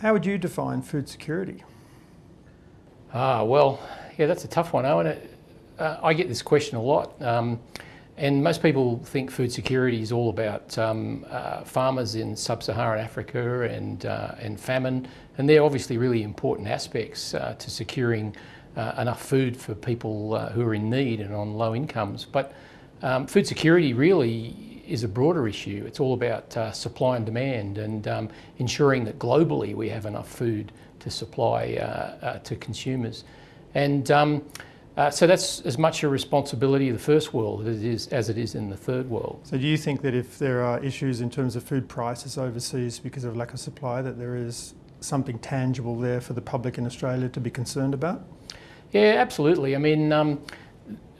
How would you define food security? Ah, well, yeah, that's a tough one, Owen. Uh, I get this question a lot. Um, and most people think food security is all about um, uh, farmers in sub-Saharan Africa and, uh, and famine, and they're obviously really important aspects uh, to securing uh, enough food for people uh, who are in need and on low incomes. But um, food security really is a broader issue. It's all about uh, supply and demand and um, ensuring that globally we have enough food to supply to consumers. And um, uh, so that's as much a responsibility of the first world as it, is, as it is in the third world. So do you think that if there are issues in terms of food prices overseas because of lack of supply, that there is something tangible there for the public in Australia to be concerned about? Yeah, absolutely. I mean, um,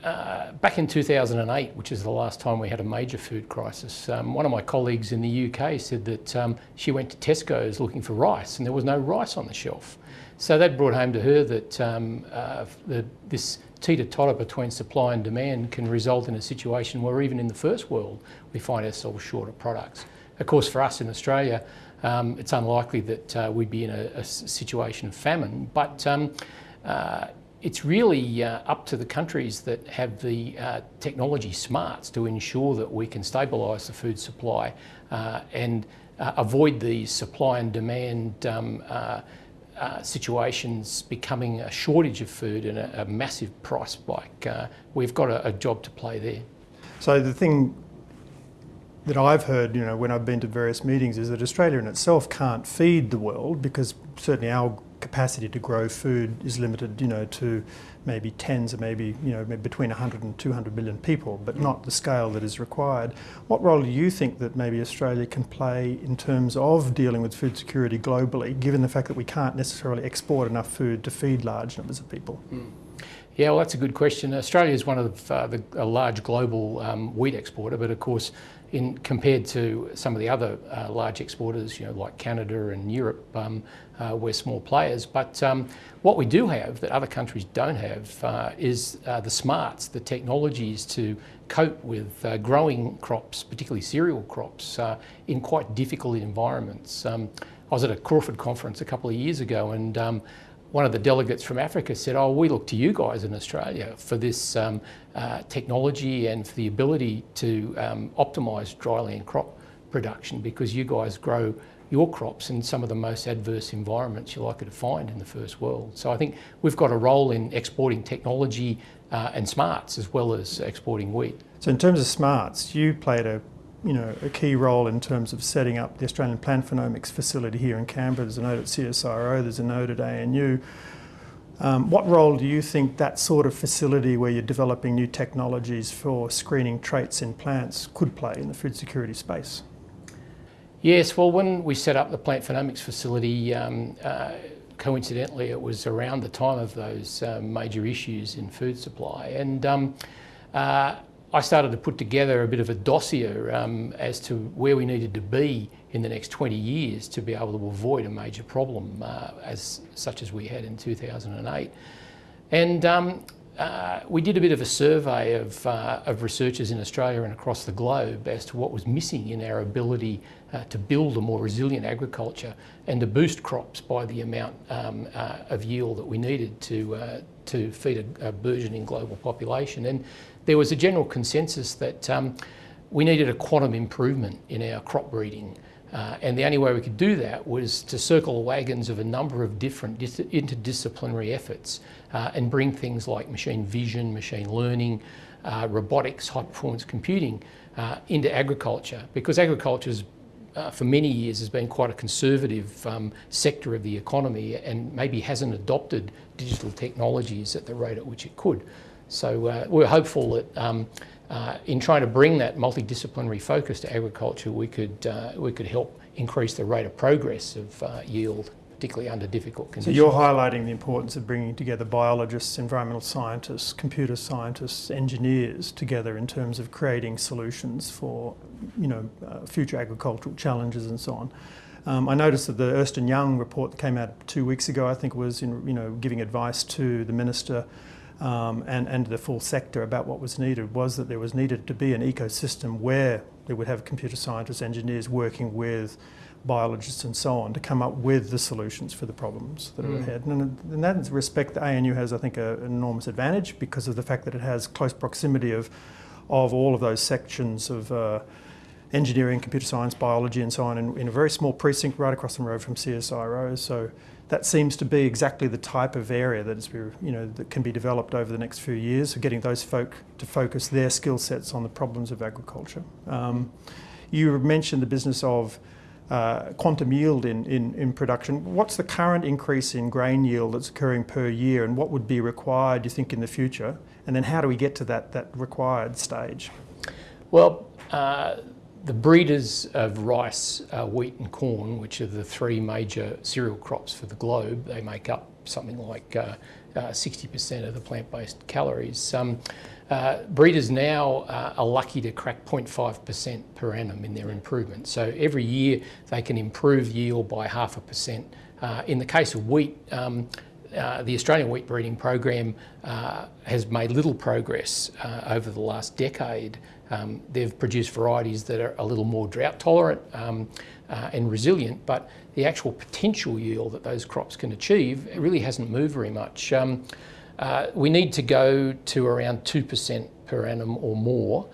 uh, back in 2008, which is the last time we had a major food crisis, um, one of my colleagues in the UK said that um, she went to Tesco's looking for rice and there was no rice on the shelf. So that brought home to her that um, uh, the, this teeter-totter between supply and demand can result in a situation where even in the first world we find ourselves short of products. Of course for us in Australia um, it's unlikely that uh, we'd be in a, a, situation of famine but um, uh, it's really uh, up to the countries that have the uh, technology smarts to ensure that we can stabilise the food supply uh, and uh, avoid these supply and demand um, uh, situations becoming a shortage of food and a, a massive price spike. Uh, we've got a, a, job to play there. So the thing that I've heard, you know, when I've been to various meetings is that Australia in itself can't feed the world because certainly our capacity to grow food is limited, you know, to maybe tens or maybe, you know, maybe between 100 and 200 million people, but not the scale that is required. What role do you think that maybe Australia can play in terms of dealing with food security globally, given the fact that we can't necessarily export enough food to feed large numbers of people? Mm. Yeah, well, that's a good question. Australia is one of uh, the, a large global um, wheat exporter, but of course, in compared to some of the other uh, large exporters, you know, like Canada and Europe, um, uh, we're small players. But um, what we do have that other countries don't have uh, is uh, the smarts, the technologies to cope with uh, growing crops, particularly cereal crops, uh, in quite difficult environments. Um, I was at a Crawford conference a couple of years ago and um, one of the delegates from Africa said, oh, we look to you guys in Australia for this um, uh, technology and for the ability to um, optimise dryland crop production because you guys grow your crops in some of the most adverse environments you're likely to find in the first world. So I think we've got a role in exporting technology uh, and smarts as well as exporting wheat. So in terms of smarts, you played a you know, a key role in terms of setting up the Australian Plant Phenomics facility here in Canberra. There's a node at CSIRO, there's a node at ANU. Um, what role do you think that sort of facility where you're developing new technologies for screening traits in plants could play in the food security space? Yes, well when we set up the Plant Phenomics facility, um, uh, coincidentally it was around the time of those uh, major issues in food supply and um, uh, I started to put together a bit of a dossier um, as to where we needed to be in the next 20 years to be able to avoid a major problem uh, as such as we had in 2008. And um, uh, we did a bit of a survey of, uh, of researchers in Australia and across the globe as to what was missing in our ability uh, to build a more resilient agriculture and to boost crops by the amount um, uh, of yield that we needed to, uh, to feed a, a burgeoning global population. And there was a general consensus that um, we needed a quantum improvement in our crop breeding. Uh, and the only way we could do that was to circle the wagons of a number of different interdisciplinary efforts uh, and bring things like machine vision, machine learning, uh, robotics, high performance computing uh, into agriculture because agriculture uh, for many years has been quite a conservative um, sector of the economy and maybe hasn't adopted digital technologies at the rate at which it could. So uh, we're hopeful that um, uh, in trying to bring that multidisciplinary focus to agriculture, we could, uh, we could help increase the rate of progress of uh, yield, particularly under difficult conditions. So you're highlighting the importance of bringing together biologists, environmental scientists, computer scientists, engineers together in terms of creating solutions for you know, uh, future agricultural challenges and so on. Um, I noticed that the Ernst Young report that came out two weeks ago, I think was in, you know, giving advice to the Minister um, and, and the full sector about what was needed was that there was needed to be an ecosystem where they would have computer scientists, engineers working with biologists and so on to come up with the solutions for the problems that are Mm. ahead. And in that respect, the ANU has, I think, a, an enormous advantage because of the fact that it has close proximity of, of all of those sections of uh, engineering, computer science, biology, and so on, in, in a very small precinct right across the road from CSIRO. So that seems to be exactly the type of area that is, you know, that can be developed over the next few years. So getting those folk to focus their skill sets on the problems of agriculture. Um, you mentioned the business of uh, quantum yield in, in, in production. What's the current increase in grain yield that's occurring per year, and what would be required, you think, in the future? And then how do we get to that, that required stage? Well, uh, the breeders of rice, uh, wheat, and corn, which are the three major cereal crops for the globe, they make up something like uh, 60% of the plant based calories. Um, uh, breeders now uh, are lucky to crack 0.5% per annum in their improvement. So every year they can improve yield by half a percent. Uh, in the case of wheat, um, uh, the Australian wheat breeding program uh, has made little progress uh, over the last decade. Um, they've produced varieties that are a little more drought tolerant um, uh, and resilient, but the actual potential yield that those crops can achieve really hasn't moved very much. Um, uh, we need to go to around 2% per annum or more.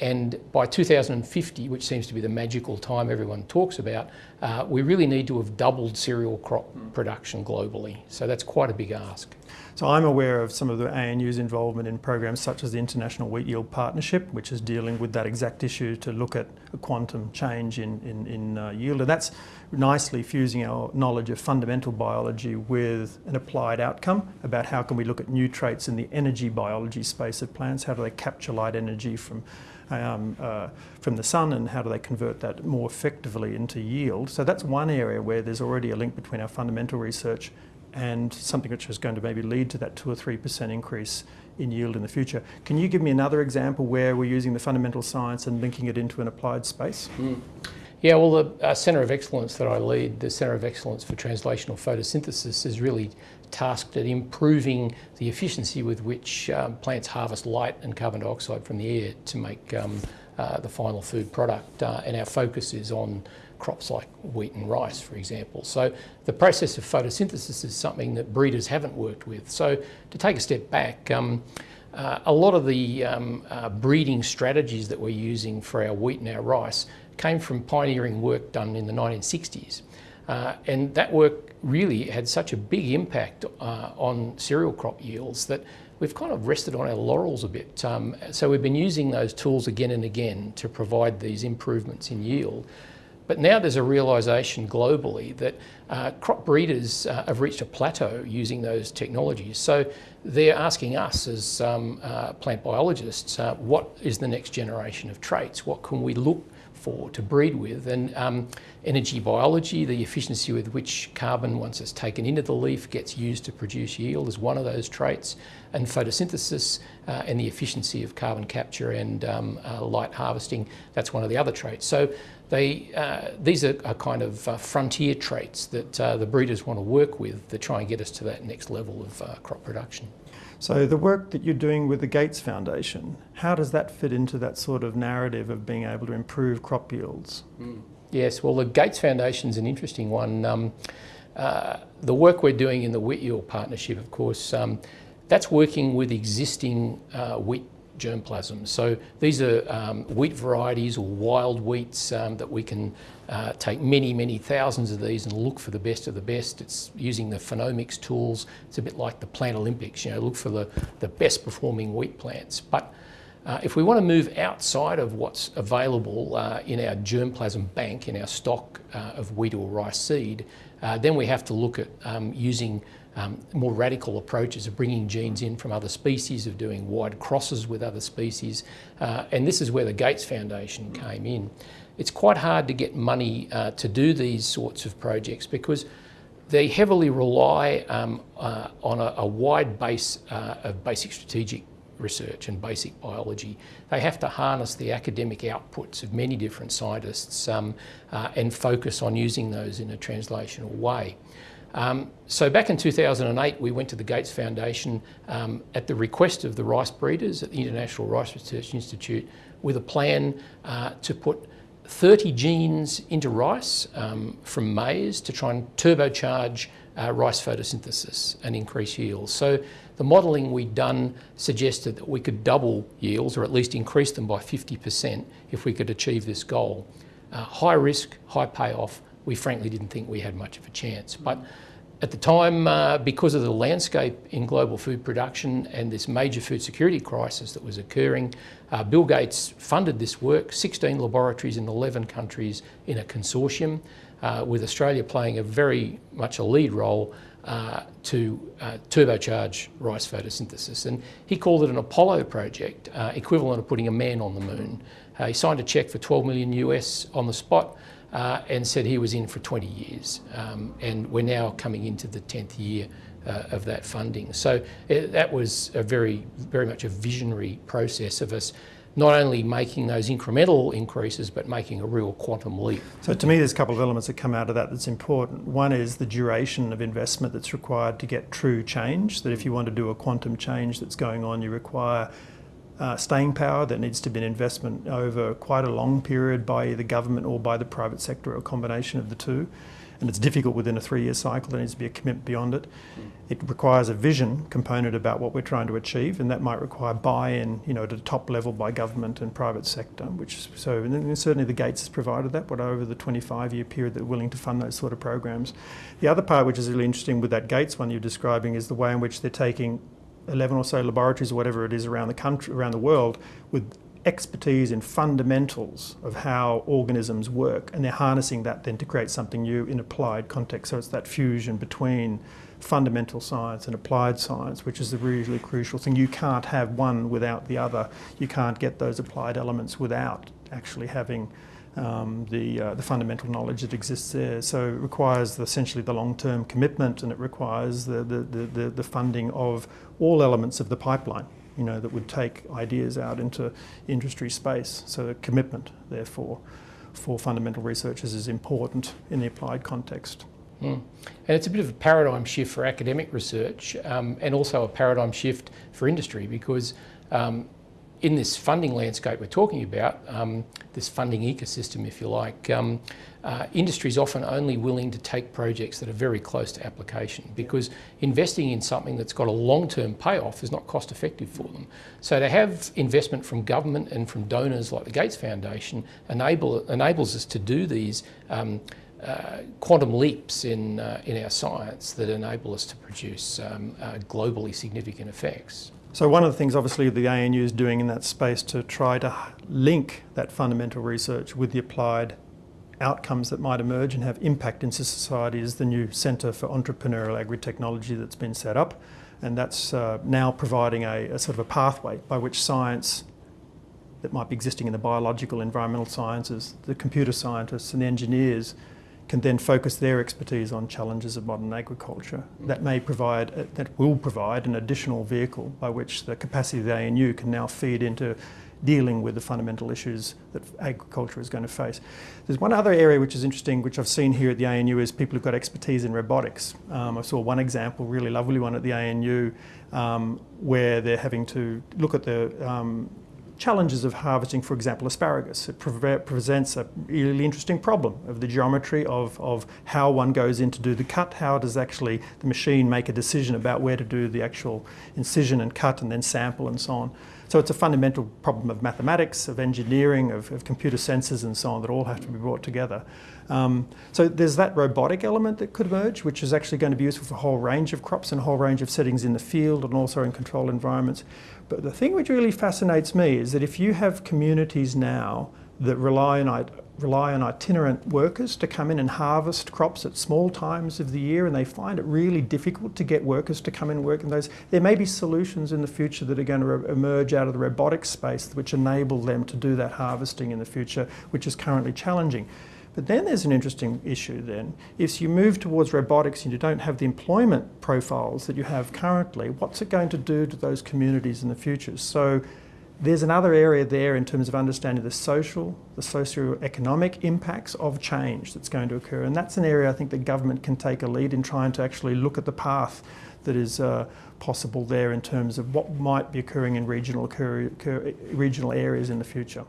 And by 2050, which seems to be the magical time everyone talks about, uh, we really need to have doubled cereal crop production globally. So that's quite a big ask. So I'm aware of some of the ANU's involvement in programs such as the International Wheat Yield Partnership, which is dealing with that exact issue to look at a quantum change in, in, in uh, yield. And that's nicely fusing our knowledge of fundamental biology with an applied outcome about how can we look at new traits in the energy biology space of plants, how do they capture light energy from um, uh, from the sun and how do they convert that more effectively into yield. So that's one area where there's already a link between our fundamental research and something which is going to maybe lead to that 2 or 3% increase in yield in the future. Can you give me another example where we're using the fundamental science and linking it into an applied space? Mm. Yeah, well, the uh, Centre of Excellence that I lead, the Centre of Excellence for Translational Photosynthesis, is really tasked at improving the efficiency with which um, plants harvest light and carbon dioxide from the air to make um, uh, the final food product. Uh, and our focus is on crops like wheat and rice, for example. So the process of photosynthesis is something that breeders haven't worked with. So to take a step back, um, uh, a lot of the um, uh, breeding strategies that we're using for our wheat and our rice came from pioneering work done in the 1960s. Uh, and that work really had such a big impact uh, on cereal crop yields that we've kind of rested on our laurels a bit. Um, so we've been using those tools again and again to provide these improvements in yield. But now there's a realisation globally that uh, crop breeders uh, have reached a plateau using those technologies. So they're asking us as um, uh, plant biologists, uh, what is the next generation of traits? What can we look for to breed with? And um, energy biology, the efficiency with which carbon, once it's taken into the leaf, gets used to produce yield is one of those traits. And photosynthesis uh, and the efficiency of carbon capture and um, uh, light harvesting, that's one of the other traits. So they, uh, these are, are, kind of uh, frontier traits that uh, the breeders want to work with to try and get us to that next level of uh, crop production. So the work that you're doing with the Gates Foundation, how does that fit into that sort of narrative of being able to improve crop yields? Mm. Yes, well the Gates Foundation is an interesting one. Um, uh, the work we're doing in the Wheat Yield Partnership, of course, um, that's working with existing uh, wheat germplasm. So these are um, wheat varieties or wild wheats um, that we can uh, take many, many thousands of these and look for the best of the best. It's using the phenomics tools. It's a bit like the Plant Olympics, you know, look for the, the best performing wheat plants. But uh, if we want to move outside of what's available uh, in our germplasm bank, in our stock uh, of wheat or rice seed, uh, then we have to look at um, using um, more radical approaches of bringing genes in from other species, of doing wide crosses with other species. Uh, and this is where the Gates Foundation came in. It's quite hard to get money uh, to do these sorts of projects because they heavily rely um, uh, on a, a, wide base uh, of basic strategic research and basic biology. They have to harness the academic outputs of many different scientists um, uh, and focus on using those in a translational way. Um, so back in 2008, we went to the Gates Foundation um, at the request of the rice breeders at the International Rice Research Institute with a plan uh, to put 30 genes into rice um, from maize to try and turbocharge uh, rice photosynthesis and increase yields. So the modelling we'd done suggested that we could double yields or at least increase them by 50% if we could achieve this goal. Uh, high risk, high payoff, we frankly didn't think we had much of a chance. But at the time, uh, because of the landscape in global food production and this major food security crisis that was occurring, uh, Bill Gates funded this work, 16 laboratories in 11 countries in a consortium, uh, with Australia playing a very much a lead role uh, to uh, turbocharge rice photosynthesis. And he called it an Apollo project, uh, equivalent of putting a man on the moon. he signed a check for 12 million US on the spot uh, and said he was in for 20 years. Um, and we're now coming into the 10th year uh, of that funding. So it, uh, that was a very, very much a visionary process of us not only making those incremental increases, but making a real quantum leap. So to me, there's a couple of elements that come out of that that's important. One is the duration of investment that's required to get true change, that if you want to do a quantum change that's going on, you require uh, staying power that needs to be an investment over quite a long period by either government or by the private sector or a combination of the two. And it's difficult within a three-year cycle. There needs to be a commitment beyond it. It requires a vision component about what we're trying to achieve, and that might require buy-in, you know, at a top level by government and private sector. Which so, certainly the Gates has provided that, but over the 25-year period, they're willing to fund those sort of programs. The other part, which is really interesting with that Gates one you're describing, is the way in which they're taking 11 or so laboratories or whatever it is around the country, around the world with expertise in fundamentals of how organisms work and they're harnessing that then to create something new in applied context. So it's that fusion between fundamental science and applied science, which is the really crucial thing. You can't have one without the other. You can't get those applied elements without actually having um, the, uh, the fundamental knowledge that exists there. So it requires the, essentially the long-term commitment and it requires the, the, the, the, funding of all elements of the pipeline, you know, that would take ideas out into industry space. So the commitment, therefore, for fundamental researchers is important in the applied context. Mm. And it's a bit of a paradigm shift for academic research um, and also a paradigm shift for industry because um, in this funding landscape we're talking about, um, this funding ecosystem, if you like, um, uh, industry is often only willing to take projects that are very close to application because investing in something that's got a long-term payoff is not cost effective for them. So to have investment from government and from donors like the Gates Foundation enable, enables us to do these um, uh, quantum leaps in, uh, in our science that enable us to produce um, uh, globally significant effects. So one of the things obviously the ANU is doing in that space to try to link that fundamental research with the applied outcomes that might emerge and have impact into society is the new Centre for Entrepreneurial Agri-Technology that's been set up. And that's uh, now providing a, a, sort of a pathway by which science that might be existing in the biological, environmental sciences, the computer scientists and the engineers can then focus their expertise on challenges of modern agriculture. That may provide, uh, that will provide an additional vehicle by which the capacity of the ANU can now feed into dealing with the fundamental issues that agriculture is going to face. There's one other area which is interesting, which I've seen here at the ANU, is people who've got expertise in robotics. Um, I saw one example, really lovely one at the ANU, um, where they're having to look at the um, challenges of harvesting, for example, asparagus. It pre presents a really interesting problem of the geometry of, of how one goes in to do the cut, how does actually the machine make a decision about where to do the actual incision and cut and then sample and so on. So it's a fundamental problem of mathematics, of engineering, of, of computer sensors and so on that all have to be brought together. Um, so there's that robotic element that could emerge, which is actually going to be useful for a whole range of crops and a whole range of settings in the field and also in controlled environments. But the thing which really fascinates me is that if you have communities now that rely on, rely on itinerant workers to come in and harvest crops at small times of the year and they find it really difficult to get workers to come in and work in those. There may be solutions in the future that are going to emerge out of the robotics space which enable them to do that harvesting in the future, which is currently challenging. But then there's an interesting issue then. If you move towards robotics and you don't have the employment profiles that you have currently, what's it going to do to those communities in the future? So there's another area there in terms of understanding the social, the socio-economic impacts of change that's going to occur. And that's an area I think the government can take a lead in trying to actually look at the path that is uh, possible there in terms of what might be occurring in regional, regional areas in the future.